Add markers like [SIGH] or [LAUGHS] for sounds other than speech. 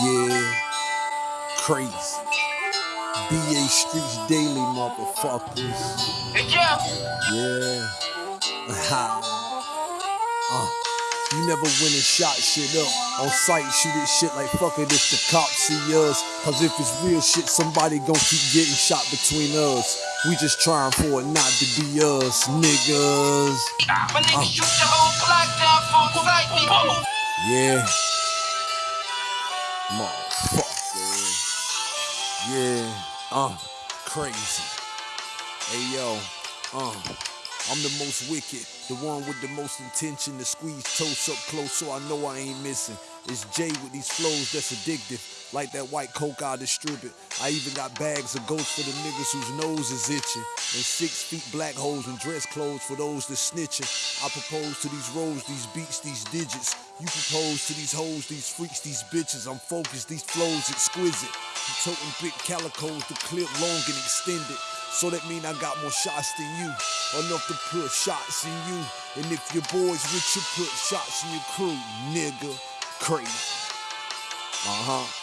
Yeah, crazy. BA Streets Daily, motherfuckers. Yeah. [LAUGHS] Yeah. uh, you never win and shot shit up. On sight, shoot it shit like fuck it if the cops see us. Cause if it's real shit, somebody gon' keep getting shot between us. We just trying for it not to be us, niggas. My nigga Motherfucker. Yeah. Uh, crazy. Hey yo, uh, I'm the most wicked, the one with the most intention to squeeze toast up close so I know I ain't missing. It's Jay with these flows that's addictive, like that white coke I distribute. I even got bags of ghosts for the niggas whose nose is itching, and six feet black holes and dress clothes for those that snitching. I propose to these rows, these beats, these digits. You propose to these hoes, these freaks, these bitches. I'm focused, these flows exquisite. You toting big calicos, the clip long and extended. So that mean I got more shots than you. Enough to put shots in you. And if your boys with you, put shots in your crew, nigga. Crazy. Uh huh. Yeah.